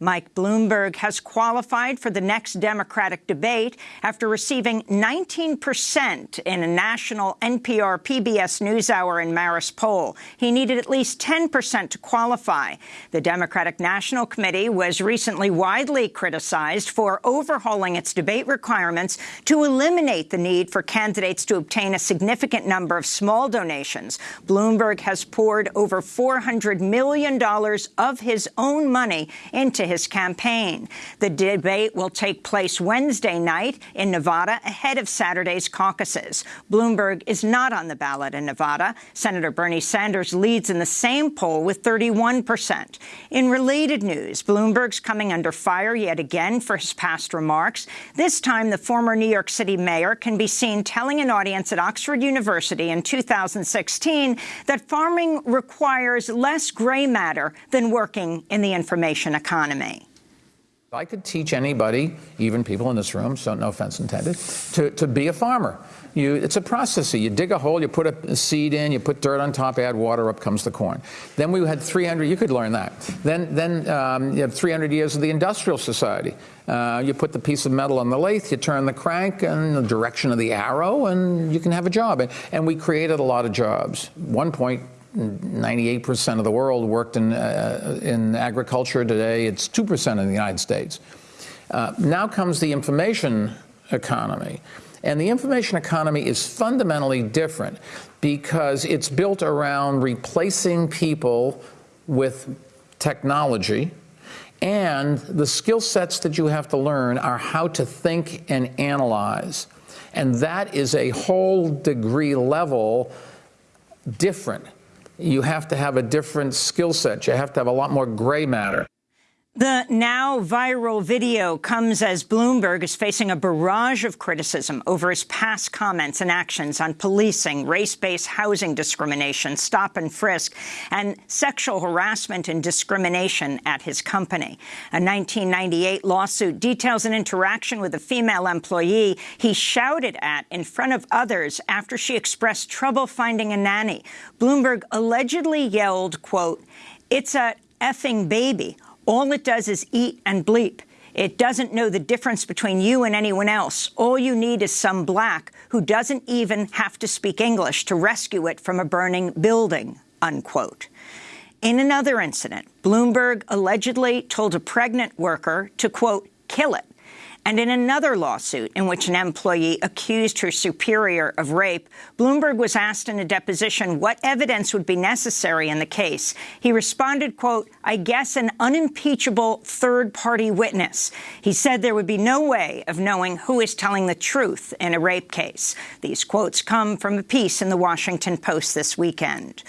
Mike Bloomberg has qualified for the next Democratic debate after receiving 19 percent in a national NPR PBS NewsHour and Marist poll. He needed at least 10 percent to qualify. The Democratic National Committee was recently widely criticized for overhauling its debate requirements to eliminate the need for candidates to obtain a significant number of small donations. Bloomberg has poured over $400 million of his own money into his campaign. The debate will take place Wednesday night in Nevada ahead of Saturday's caucuses. Bloomberg is not on the ballot in Nevada. Senator Bernie Sanders leads in the same poll with 31 percent. In related news, Bloomberg's coming under fire yet again for his past remarks. This time, the former New York City mayor can be seen telling an audience at Oxford University in 2016 that farming requires less gray matter than working in the information economy. I could teach anybody, even people in this room, so no offense intended, to, to be a farmer. You, it's a process. You dig a hole, you put a seed in, you put dirt on top, add water, up comes the corn. Then we had 300, you could learn that. Then, then um, you have 300 years of the industrial society. Uh, you put the piece of metal on the lathe, you turn the crank in the direction of the arrow, and you can have a job. And, and we created a lot of jobs. One point, 98% of the world worked in, uh, in agriculture. Today, it's 2% in the United States. Uh, now comes the information economy. And the information economy is fundamentally different because it's built around replacing people with technology. And the skill sets that you have to learn are how to think and analyze. And that is a whole degree level different you have to have a different skill set. You have to have a lot more gray matter. The now viral video comes as Bloomberg is facing a barrage of criticism over his past comments and actions on policing, race-based housing discrimination, stop and frisk, and sexual harassment and discrimination at his company. A 1998 lawsuit details an interaction with a female employee he shouted at in front of others after she expressed trouble finding a nanny. Bloomberg allegedly yelled, quote, it's a effing baby all it does is eat and bleep. It doesn't know the difference between you and anyone else. All you need is some black who doesn't even have to speak English to rescue it from a burning building, unquote. In another incident, Bloomberg allegedly told a pregnant worker to, quote, kill it and in another lawsuit in which an employee accused her superior of rape, Bloomberg was asked in a deposition what evidence would be necessary in the case. He responded, quote, I guess an unimpeachable third-party witness. He said there would be no way of knowing who is telling the truth in a rape case. These quotes come from a piece in the Washington Post this weekend.